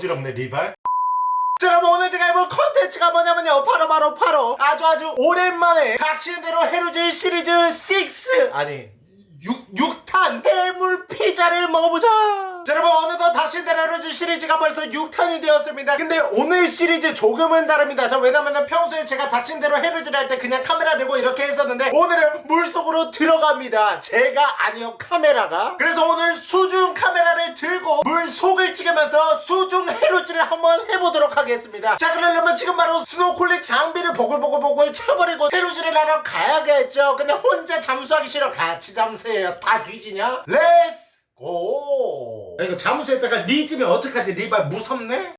어지럽네 리발. 자 여러분 오늘 제가 해볼 컨텐츠가 뭐냐면요. 바로 바로 바로 아주 아주 오랜만에 닥치는 대로 해루질 시리즈 6 아니 6, 6탄 해물 피자를 먹어보자 자 여러분 어느덧 대로 해루질 시리즈가 벌써 6탄이 되었습니다. 근데 오늘 시리즈 조금은 다릅니다. 자 왜냐면은 평소에 제가 닥치는 대로 해루질 할때 그냥 카메라 들고 이렇게 했었는데 오늘은 물속으로 들어갑니다. 제가 아니요 카메라가. 그래서 오늘 수중 카메라를 들고 물속을 찍으면서 수중 해루질을 한번 해보도록 하겠습니다. 자 그러려면 지금 바로 스노클링 장비를 보글보글보글 쳐버리고 해루질을 하러 가야겠죠? 근데 혼자 잠수하기 싫어. 같이 잠수해요. 다 뒤지냐? Let's go 야, 이거 잠수했다가 리지면 어떡하지 리발 무섭네?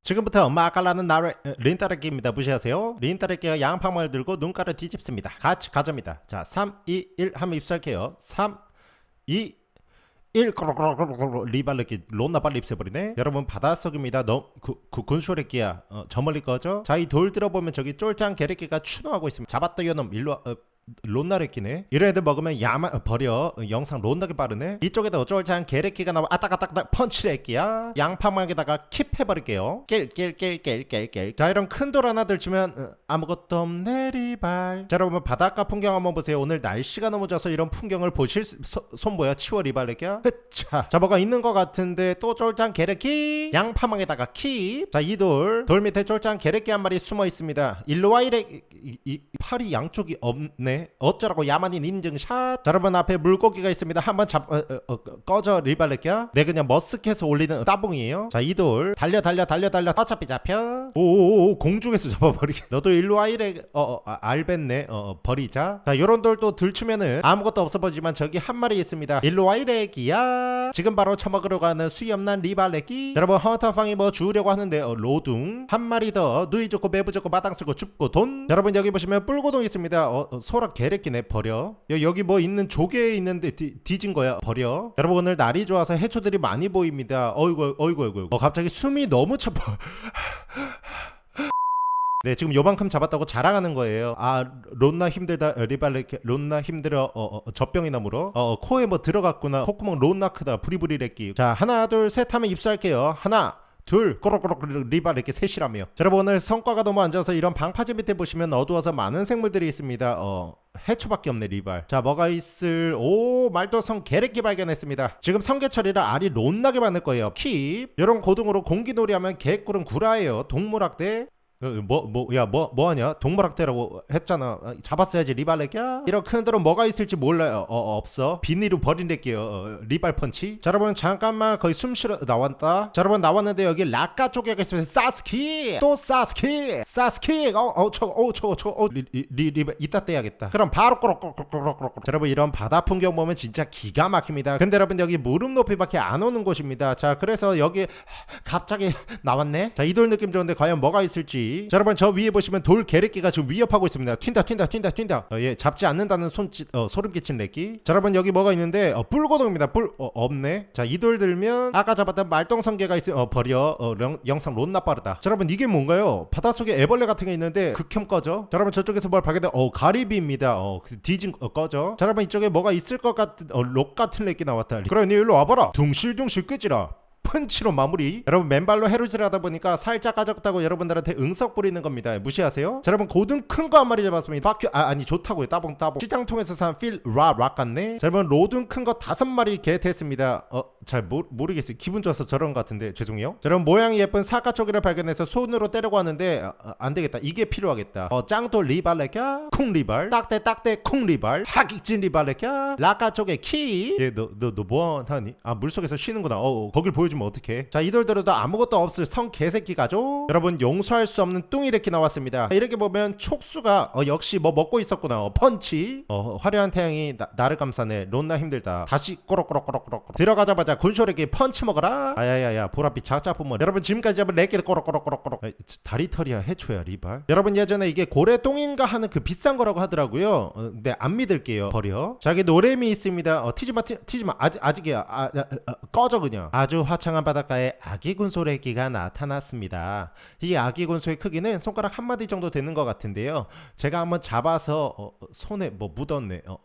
지금부터 마깔라는 나를 린따르기입니다. 무시하세요. 린따르기가 양파망을 들고 눈가를 뒤집습니다. 같이 가자입니다. 자, 3, 2, 1 하면 입수할게요. 3, 2, 1 리발르기 론나 빨리 입새버리네 여러분 바닷속입니다 군쇼레끼야 어, 저 멀리 거죠 자 이 돌 들어보면 저기 쫄짱 게레끼가 추노하고 있습니다 잡았다 요놈 일로 와 어, 론나레끼네 이런 애들 먹으면 야마 어, 버려. 어, 영상 론나게 빠르네. 이쪽에다 쫄짱 게레끼가 나와. 아따가따가 펀치레끼야. 양파망에다가 킵 해버릴게요. 깰깰깰깰깰깰. 자 이런 큰 돌 하나 들치면 어, 아무것도 없네 리발. 자 여러분 바닷가 풍경 한번 보세요. 오늘 날씨가 너무 좋아서 이런 풍경을 보실 수, 소, 손보여? 치워 리발레끼야. 자 뭐가 있는 것 같은데 또 쫄짱 게레끼 양파망에다가 킵자이 돌. 돌 밑에 쫄짱 게레끼 한 마리 숨어 있습니다. 일로 와 이래. 이, 이, 팔이 양쪽이 없네 어쩌라고 야만인 인증샷. 자, 여러분 앞에 물고기가 있습니다. 한번 잡 어, 어, 어, 꺼져 리발레끼야 내 그냥 머쓱해서 올리는 따봉이에요. 자 이 돌. 달려 달려 달려 달려. 어차피 잡혀. 오오오 공중에서 잡아버리게. 너도 일로 와 이래. 어, 어 아, 알겠네. 어, 어, 버리자. 자 요런 돌 또 들추면은 아무것도 없어 보지만 저기 한 마리 있습니다. 일로 와 이래 기야. 지금 바로 처먹으러 가는 수염난 리발레끼. 여러분 헌터팡이 뭐 주우려고 하는데 어, 로둥. 한 마리 더. 누이 좋고 매부 좋고 마당 쓰고 줍고 돈. 여러분 여기 보시면 뿔고동 있습니다. 어, 어, 소라 개래끼네 버려. 여, 여기 뭐 있는 조개 있는데 뒤, 뒤진 거야 버려. 여러분 오늘 날이 좋아서 해초들이 많이 보입니다. 어이구 어이구 어이구 어, 갑자기 숨이 너무 차고 네 지금 요만큼 잡았다고 자랑하는 거예요. 아 론나 힘들다 리발레 론나 힘들어 어, 어, 젖병이나 물어 어, 코에 뭐 들어갔구나. 콧구멍 론나 크다 부리부리레끼 자 하나 둘 셋 하면 입수할게요. 하나 둘 꼬록꼬록 리발 이렇게 셋이라며 자, 여러분 오늘 성과가 너무 안 좋아서 이런 방파제 밑에 보시면 어두워서 많은 생물들이 있습니다. 어 해초밖에 없네 리발. 자 뭐가 있을 오 말도성 게레끼 발견했습니다. 지금 성게철이라 알이 론나게 많을 거예요. 킵. 이런 고등으로 공기놀이 하면 개꿀은 구라예요. 동물학대 뭐 뭐 야 뭐 뭐하냐? 동물학대라고 했잖아. 아, 잡았어야지 리발레끼야? 이런 큰 들은 뭐가 있을지 몰라요. 어, 없어. 비닐로 버린댔게요. 어, 리발 펀치. 자 여러분 잠깐만. 거의 숨 쉬러 나왔다. 자 여러분 나왔는데 여기 라카 쪽에 있으면 사스키! 또 사스키! 사스키! 어어저어저저 리리 이따 떼야겠다. 그럼 바로 꼬록꼬록꼬록꼬록 자 여러분 이런 바다 풍경 보면 진짜 기가 막힙니다. 근데 여러분 여기 무릎 높이밖에 안 오는 곳입니다. 자 그래서 여기 갑자기 나왔네? 자 이 돌 느낌 좋은데 과연 뭐가 있을지 자 여러분 저 위에 보시면 돌 게레끼가 지금 위협하고 있습니다. 튄다 튄다 튄다 튄다. 어, 예 잡지 않는다는 손짓 어, 소름 끼친 레끼. 자 여러분 여기 뭐가 있는데 어, 뿔고동입니다. 뿔 어, 없네. 자 이 돌 들면 아까 잡았던 말똥성게가 있으면 어, 버려. 어, 영, 영상 론나 빠르다. 자 여러분 이게 뭔가요? 바닷속에 애벌레 같은 게 있는데 극혐 꺼져? 자 여러분 저쪽에서 뭘 발견돼? 어 가리비입니다. 어그 뒤진 어, 꺼져. 자 여러분 이쪽에 뭐가 있을 것 같은 어, 록 같은 레끼 나왔다. 그래 니 일로 와봐라. 둥실둥실 끄지라 펀치로 마무리. 여러분 맨발로 해루질 하다 보니까 살짝 까졌다고 여러분들한테 응석 부리는 겁니다. 무시하세요? 자 여러분 고등 큰 거 한 마리 잡았습니다. 바퀴 아 아니 좋다고요. 따봉 따봉. 시장통에서 산 필락락 같네? 자 여러분 로든 큰 거 다섯 마리 개됐습니다. 어잘 모르겠어요. 기분 좋아서 저런 것 같은데. 죄송해요. 자 여러분 모양이 예쁜 쪼개를 발견해서 손으로 때려고 하는데 아, 아, 안 되겠다. 이게 필요하겠다. 어 짱도 리발레캬 쿵 리발? 딱대 딱대 쿵 리발? 하객진 리발레캬 라카 쪽에 키얘너 너너 뭐 하니? 아 물속에서 쉬는구나. 어 거길 보여 주면 어떡해? 자 이돌들어도 아무것도 없을 성 개새끼 가죠? 여러분 용서할 수 없는 뚱이 이렇게 나왔습니다. 이렇게 보면 촉수가 어, 역시 뭐 먹고 있었구나. 어, 펀치. 어, 화려한 태양이 나, 를 감싸네. 론나 힘들다. 다시 꼬록꼬록꼬록꼬록. 들어가자마자 군쇼에게 펀치 먹어라. 아야야야 보랏빛 작자품은 여러분 지금까지 잡은 레끼도 꼬록꼬록꼬록꼬록. 다리털이야 해초야 리발. 여러분 예전에 이게 고래 똥인가 하는 그 비싼 거라고 하더라고요. 어, 근데 안 믿을게요. 버려. 자 여기 노래미 있습니다. 어, 티지마 티, 지마. 아직, 아직이야. 아, 아, 아, 꺼져 그냥. 아주 화 창한 바닷가에 아기 군소래기가 나타났습니다. 이 아기 군소의 크기는 손가락 한 마디 정도 되는 것 같은데요. 제가 한번 잡아서 어, 손에 뭐 묻었네. 어,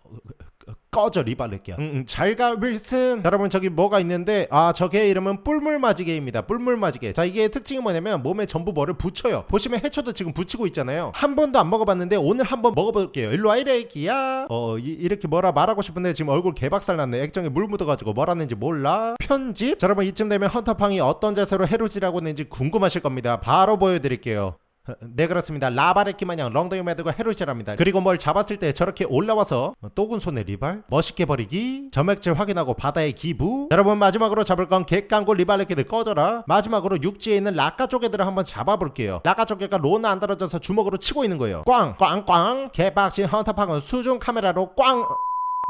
꺼져 리발렛기야 응, 응, 잘가 윌슨. 여러분 저기 뭐가 있는데 아 저게 이름은 뿔물맞이개입니다. 뿔물맞이개. 자 이게 특징이 뭐냐면 몸에 전부 뭐를 붙여요. 보시면 해초도 지금 붙이고 있잖아요. 한 번도 안 먹어봤는데 오늘 한번 먹어볼게요. 일로와 이래기야. 어 이, 렇게 뭐라 말하고 싶은데 지금 얼굴 개박살 났네. 액정에 물 묻어가지고 뭐라는지 몰라. 편집. 자 여러분 이쯤 되면 헌터팡이 어떤 자세로 해루질하고 있는지 궁금하실 겁니다. 바로 보여드릴게요 네 그렇습니다. 라바레키 마냥 렁덩이 매들고 해루질합니다. 그리고 뭘 잡았을 때 저렇게 올라와서 또군 손에 리발 멋있게 버리기 점액질 확인하고 바다에 기부. 여러분 마지막으로 잡을 건 객강고 리발레키들 꺼져라. 마지막으로 육지에 있는 라카 쪼개들을 한번 잡아볼게요. 라카 쪼개가 로나 안 떨어져서 주먹으로 치고 있는 거예요. 꽝 꽝꽝. 개박신 헌터팡은 수중 카메라로 꽝.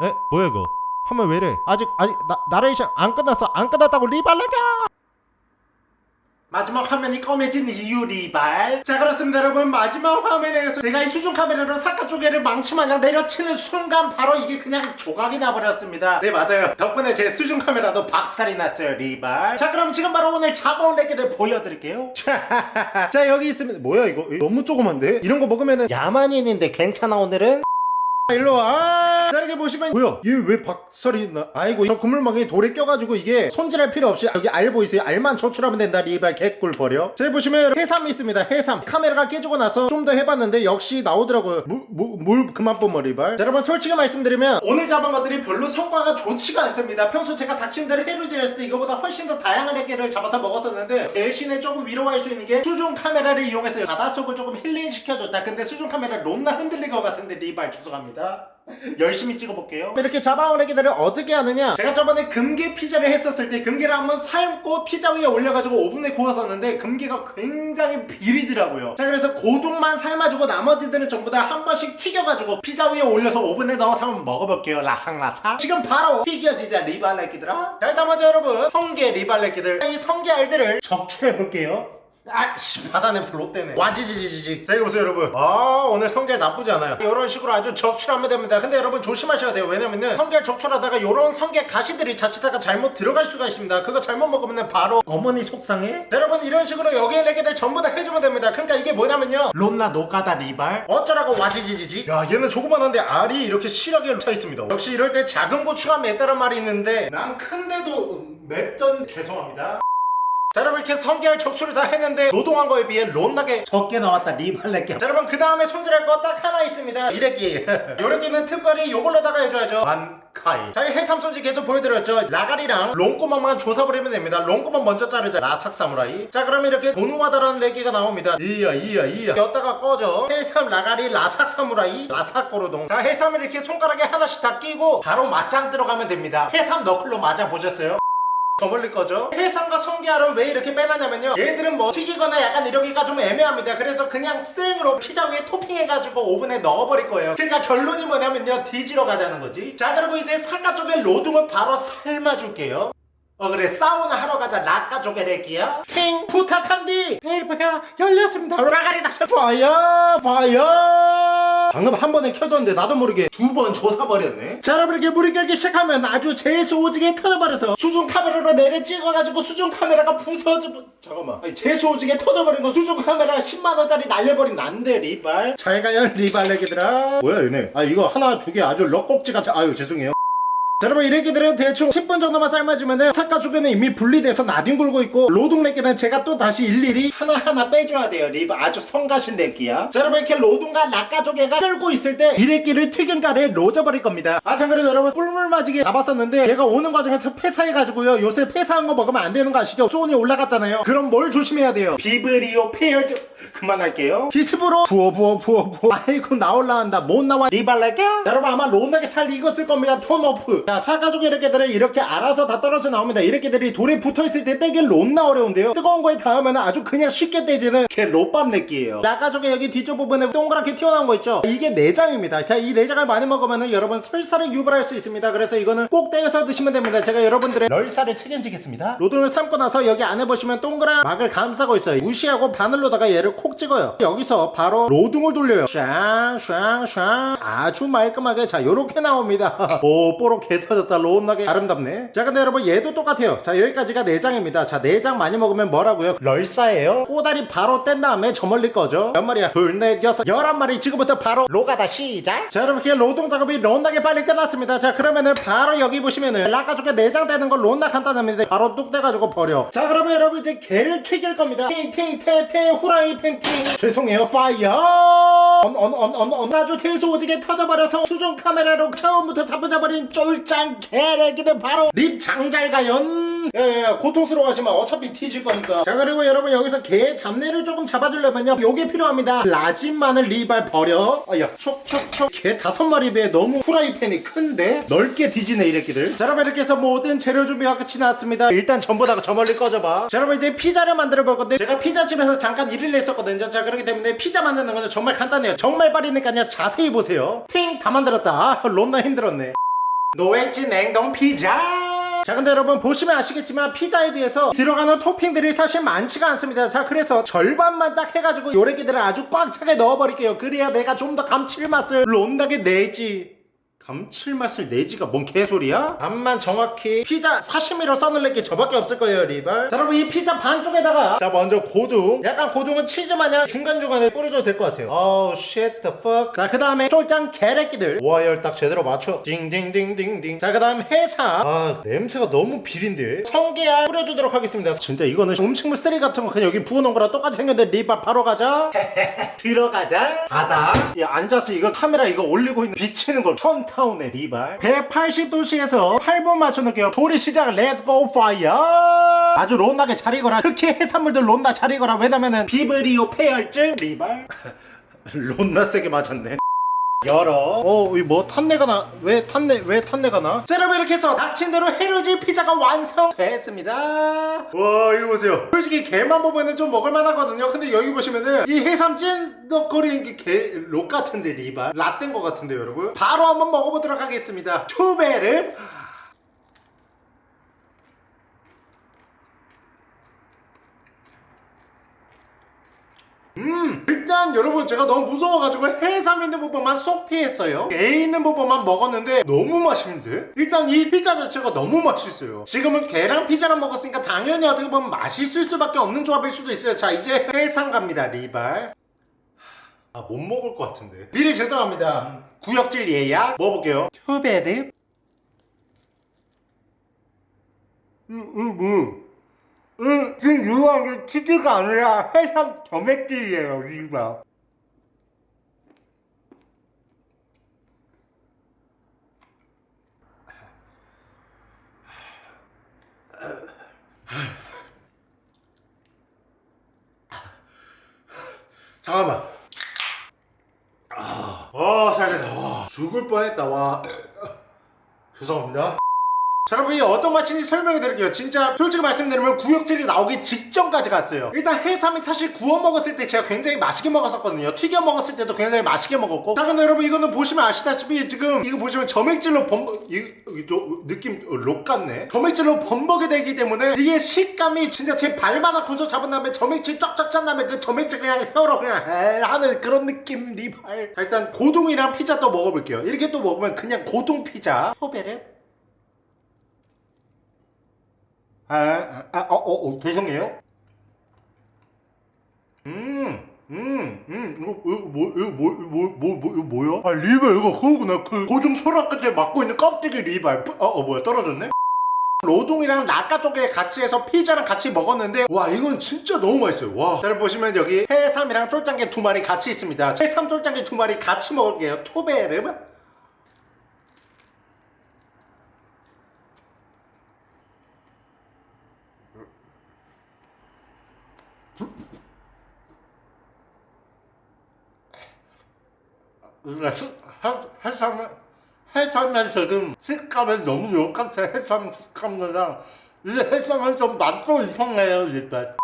에? 뭐야 이거? 한번 왜래? 아직 아직 나, 나레이션 안 끝났어. 안 끝났다고 리발레가 마지막 화면이 검해진 이유 리발. 자 그렇습니다 여러분. 마지막 화면에서 제가 이 수중 카메라로 사카 쪼개를 망치마냥 내려치는 순간 바로 이게 그냥 조각이 나버렸습니다. 네 맞아요. 덕분에 제 수중 카메라도 박살이 났어요 리발. 자 그럼 지금 바로 오늘 잡아온 애기들 보여드릴게요. 자 여기 있습니다. 뭐야 이거 너무 조그만데? 이런 거 먹으면은 야만인인데 괜찮아 오늘은 일로 와. 자 이렇게 보시면 뭐야? 얘 왜 박살이 나? 아이고 저 그물망에 돌에 껴가지고 이게 손질할 필요 없이 여기 알 보이세요? 알만 저출하면 된다 리발 개꿀 버려. 자 보시면 해삼이 있습니다. 해삼 카메라가 깨지고 나서 좀 더 해봤는데 역시 나오더라고요. 물, 물, 물 그만 뿜어 리발. 자 여러분 솔직히 말씀드리면 오늘 잡은 것들이 별로 성과가 좋지가 않습니다. 평소 제가 닥치는 대로 해루질 했을 때 이거보다 훨씬 더 다양한 애기를 잡아서 먹었었는데 대신에 조금 위로할 수 있는 게 수중 카메라를 이용해서 바닷속을 조금 힐링 시켜줬다. 근데 수중 카메라 롬나 흔들릴 것 같은데 리발 죄송합니다. 열심히 찍어볼게요. 이렇게 애기들을 어떻게 하느냐? 제가 저번에 금게 피자를 했었을 때 금게를 한번 삶고 피자 위에 올려가지고 오븐에 구웠었는데 금게가 굉장히 비리더라고요. 자 그래서 고둥만 삶아주고 나머지들은 전부 다 한 번씩 튀겨가지고 피자 위에 올려서 오븐에 넣어서 한번 먹어볼게요. 라상라상 지금 바로 튀겨지자 리발레끼들아. 자 일단 먼저 여러분 성게 리발레끼들. 이 성게 알들을 적출해볼게요 아씨 바다 냄새 롯데네 와지지지지 자 이거 보세요 여러분. 아 오늘 성게알 나쁘지 않아요. 이런 식으로 아주 적출하면 됩니다. 근데 여러분 조심하셔야 돼요. 왜냐면은 성게알 적출하다가 요런 성게 가시들이 자칫다가 잘못 들어갈 수가 있습니다. 그거 잘못 먹으면 바로 어머니 속상해? 자, 여러분 이런 식으로 여기에 레게들 전부 다 해주면 됩니다. 그러니까 이게 뭐냐면요. 롬나 노가다 리발? 어쩌라고 와지지지지? 야 얘는 조그만한데 알이 이렇게 실하게 차 있습니다. 역시 이럴 때 작은 고추가 맵다란 말이 있는데 난 큰데도 맵던 죄송합니다 자 여러분 이렇게 성게알 적출을 다 했는데 노동한 거에 비해 론나게 적게 나왔다 리발레게. 자 여러분 그 다음에 손질할 거 딱 하나 있습니다. 이래끼 요래끼는 특별히 요걸로다가 해줘야죠. 만카이. 자 이 해삼 손질 계속 보여드렸죠. 라가리랑 롱꼬막만 조사버리면 됩니다. 롱꼬막 먼저 자르자. 라삭 사무라이. 자 그러면 이렇게 도누와다라는 레기가 나옵니다. 이야 이야 이야 였다가 꺼져. 해삼 라가리 라삭 사무라이. 라삭 고로동. 자 해삼을 이렇게 손가락에 하나씩 다 끼고 바로 맞짱 들어가면 됩니다. 해삼 너클로 맞아 보셨어요? 더 벌릴 거죠? 해삼과 성게알은 왜 이렇게 빼놨냐면요. 얘들은 뭐 튀기거나 약간 이러기가 좀 애매합니다. 그래서 그냥 생으로 피자 위에 토핑해가지고 오븐에 넣어버릴 거예요. 그러니까 결론이 뭐냐면요. 뒤지러 가자는 거지. 자 그리고 이제 사과 쪽에 로둥을 바로 삶아줄게요. 어 그래. 사우나 하러 가자. 라까 조개래기야 팅 부탁한디! 벨브가 열렸습니다. 라가리 닥쳐 봐요. 봐요 방금 한 번에 켜졌는데 나도 모르게 두 번 조사버렸네. 자 여러분 이렇게 물이 끓기 시작하면 아주 재수 오지게 터져버려서 수중 카메라로 내려 찍어가지고 수중 카메라가 부서져 잠깐만. 아니, 재수 오지게 터져버린 거 수중 카메라 10만원짜리 날려버린 난데 리발. 잘 가요 리발 내기들아. 뭐야 얘네? 아 이거 하나 두 개 아주 럭꼭지같이 아유 죄송해요 자 여러분 이래기들은 대충 10분 정도만 삶아주면은 사과 주변에 이미 분리돼서 나뒹굴고 있고 로둥레기는 제가 또 다시 일일이 하나하나 빼줘야 돼요. 리브 아주 성가신 레기야. 자 여러분 이렇게 로둥과 락가 조개가 끓고 있을 때 이래기를 튀김가루에 넣어버릴 겁니다. 아 참고로 여러분 꿀물 맞이게 잡았었는데 얘가 오는 과정에서 폐사해가지고요. 요새 폐사한 거 먹으면 안 되는 거 아시죠? 수온이 올라갔잖아요. 그럼 뭘 조심해야 돼요? 비브리오 패혈증 그만할게요. 기습으로 부어 부어 부어 부어. 아이고 나올라 한다. 못 나와. 리발레게 여러분 아마 론나게 잘 익었을 겁니다. 톤오프 자 사가족 이렇게들은 이렇게 알아서 다 떨어져 나옵니다. 이렇게들이 돌에 붙어있을 때 떼기 론나 어려운데요. 뜨거운 거에 닿으면 아주 그냥 쉽게 떼지는 걔 롯밥 내기예요. 나가족의 여기 뒤쪽 부분에 동그랗게 튀어나온 거 있죠? 이게 내장입니다. 자 이 내장을 많이 먹으면 여러분 설사를 유발할 수 있습니다. 그래서 이거는 꼭 떼서 드시면 됩니다. 제가 여러분들의 널사를 책임지겠습니다. 로드를 삶고 나서 여기 안에 보시면 동그란 막을 감싸고 있어요. 무시하고 바늘로다가 얘를 콕 찍어요. 여기서 바로 로둥을 돌려요. 샹샹샹. 아주 말끔하게 자 요렇게 나옵니다. 오 뽀록 개개 터졌다. 로운나게 아름답네. 자 근데 여러분 얘도 똑같아요. 자 여기까지가 내장입니다. 자 내장 많이 먹으면 뭐라고요? 럴싸예요. 꼬다리 바로 뗀 다음에 저 멀리 거죠 몇 마리야? 둘넷 여섯 열한 마리 지금부터 바로 로가다. 시작. 자 여러분 이렇게 노동 작업이 론나게 빨리 끝났습니다. 자 그러면은 바로 여기 보시면은 락가족에 내장 떼는 걸 론나 간단합니다. 바로 뚝 떼가지고 버려. 자 그러면 여러분 이제 개를 튀길 겁니다. 팅팅테테 후라이 팬 팅 죄송해요. 파이어! 언언언언 아주 대소 오지게 터져버려서 수중 카메라로 처음부터 잡아잡아버린 쫄짱 개래기는 바로 립 장잘가연. 야야야 고통스러워하지만 어차피 뒤질 거니까. 자 그리고 여러분 여기서 개 잡내를 조금 잡아주려면요. 요게 필요합니다. 라진 마늘 리발 버려. 아야 촉촉촉. 개 다섯 마리 배에 너무 후라이팬이 큰데 넓게 뒤지네 이래끼들. 자 여러분 이렇게 해서 모든 재료 준비가 끝이 났습니다. 일단 전부 다 저 멀리 꺼져봐. 자 여러분 이제 피자를 만들어 볼 건데 제가 피자집에서 잠깐 일을 했었거든요. 자 그렇기 때문에 피자 만드는 거는 정말 간단해요. 정말 빠르니까요. 자세히 보세요. 팅! 다 만들었다. 아 론나 힘들었네 노웨지 냉동 피자. 자 근데 여러분 보시면 아시겠지만 피자에 비해서 들어가는 토핑들이 사실 많지가 않습니다. 자 그래서 절반만 딱 해가지고 요래기들을 아주 꽉 차게 넣어버릴게요. 그래야 내가 좀 더 감칠맛을 론나게 내지 감칠맛을 내지가 뭔 개소리야? 반만 정확히 피자 사시미로 써놓을 게 저밖에 없을 거예요 리발. 자 여러분 이 피자 반쪽에다가 자 먼저 고둥 약간 고둥은 치즈 마냥 중간중간에 뿌려줘도 될 것 같아요. 어우 shit the fuck. 자그 다음에 쫄짱 게레끼들. 와열 딱 제대로 맞춰. 딩딩딩딩딩. 자그 다음 해삼. 아 냄새가 너무 비린데. 성게알 뿌려주도록 하겠습니다. 진짜 이거는 음식물 쓰레기 같은 거 그냥 여기 부어놓은 거랑 똑같이 생겼는데 리발 바로 가자. 들어가자. 바다. 야 앉아서 이거 카메라 이거 올리고 있는 비치는 걸 턴타 운의 리발. 180도씨에서 8분 맞춰놓을게요 조리 시작 렛츠고 파이어 아주 론나게 잘 익어라. 흑해 해산물들 론나 잘 익어라. 왜냐면은 비브리오 폐혈증. 리발. 론나 세게 맞았네 열어 어, 이뭐 탄내가 나? 왜 탄내? 왜 탄내가 나? 자, 여러분 이렇게 해서 닥친 대로 헤르지 피자가 완성됐습니다. 와, 이거 보세요. 솔직히 개만 보면은 좀 먹을만 하거든요. 근데 여기 보시면은 이 해삼 찐덕거리는 게개록 같은데 리발 라떼인 것 같은데 여러분. 바로 한번 먹어보도록 하겠습니다. 투베르. 음 일단 여러분 제가 너무 무서워가지고 해삼 있는 부분만 쏙 피했어요. 게 있는 부분만 먹었는데 너무 맛있는데? 일단 이 피자 자체가 너무 맛있어요. 지금은 게랑 피자랑 먹었으니까 당연히 어떻게 보면 맛있을 수밖에 없는 조합일 수도 있어요. 자 이제 해삼 갑니다 리발. 아 못 먹을 것 같은데. 미리 죄송합니다. 구역질 예약. 먹어볼게요. 튜베르 음, 음, 음. 음, 지금 유효한 게 치즈가 아니라 해삼 점액질이에요, 이봐. 잠깐만. 아, 와, 살겠다. 와, 죽을 뻔했다. 와. 죄송합니다. 자 여러분 이 어떤 맛인지 설명해 드릴게요. 진짜 솔직히 말씀드리면 구역질이 나오기 직전까지 갔어요. 일단 해삼이 사실 구워 먹었을 때 제가 굉장히 맛있게 먹었었거든요. 튀겨 먹었을 때도 굉장히 맛있게 먹었고. 자 근데 여러분 이거는 보시면 아시다시피 지금 이거 보시면 점액질로 범벅 이, 이, 저, 느낌 어, 록 같네. 점액질로 범벅이 되기 때문에 이게 식감이 진짜 제 발바닥 군소 잡은 다음에 점액질 쫙쫙 짠 다음에 그 점액질 그냥 혀로 그냥 에 하는 그런 느낌 리발. 자 일단 고동이랑 피자 또 먹어볼게요. 이렇게 또 먹으면 그냥 고동 피자. 포베르 아, 아, 아, 어, 어, 어, 죄송해요. 음, 음, 음, 이거, 이거, 뭐, 이거, 뭐, 뭐, 뭐, 뭐, 이거 뭐야? 아, 리발, 이거 그거구나. 그, 고중 소라 끝에 막고 있는 껍데기 리발. 어, 어, 뭐야, 떨어졌네? 로동이랑 라까 쪽에 같이 해서 피자랑 같이 먹었는데 와 이건 진짜 너무 맛있어요 와 여러분 보시면 여기 해삼이랑 쫄짱게 두 마리 같이 있습니다 해삼 쫄짱게 두 마리 같이 먹을게요 토베르 해삼은 해삼에서 좀 식감이 너무 똑같아 해삼 식감이랑 이 해삼은 좀 맛도 이상해요 일단.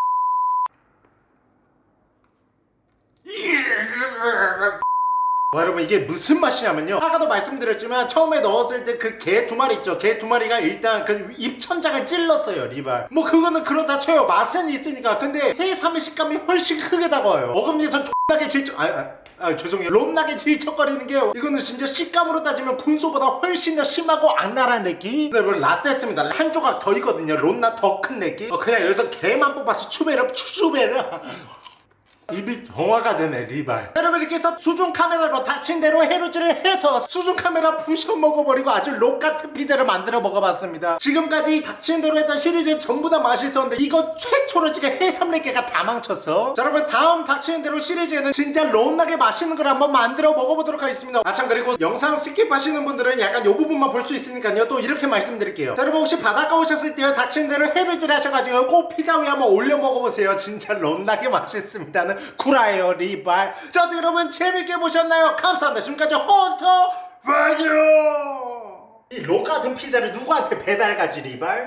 와 여러분 이게 무슨 맛이냐면요. 아까도 말씀드렸지만 처음에 넣었을 때 그 개 두 마리 있죠. 개 두 마리가 일단 그 입천장을 찔렀어요 리발. 뭐 그거는 그렇다 쳐요. 맛은 있으니까. 근데 해삼의 식감이 훨씬 크게 다가와요. 먹음에선 X하게 질적 아, 아. 아 죄송해요. 롬나게 질척거리는 게 이거는 진짜 식감으로 따지면 분소보다 훨씬 더 심하고 악랄한 느낌 네 여러분 라떼였습니다. 한 조각 더 있거든요. 롬나 더큰 느낌 어, 그냥 여기서 개만 뽑아서 추베르 추베르 입이 정화가 되네 리발. 여러분 이렇게 해서 수중 카메라로 닥친 대로 해루질을 해서 수중 카메라 부셔 먹어버리고 아주 록 같은 피자를 만들어 먹어봤습니다. 지금까지 닥친 대로 했던 시리즈 전부 다 맛있었는데 이거 최초로 지금 해삼 4개가 다 망쳤어. 자 여러분 다음 닥치는 대로 시리즈에는 진짜 론나게 맛있는 걸 한번 만들어 먹어보도록 하겠습니다. 아 참 그리고 영상 스킵하시는 분들은 약간 요 부분만 볼 수 있으니까요. 또 이렇게 말씀드릴게요. 자 여러분 혹시 바닷가 오셨을 때요 닥치는 대로 해루질 하셔가지고 꼭 피자 위에 한번 올려 먹어보세요. 진짜 론나게 맛있습니다 는 구라예요 리발. 자 어떻게 여러분 재밌게 보셨나요? 감사합니다. 지금까지 헌터 파이어 이로 같은 피자를 누구한테 배달 가지 리발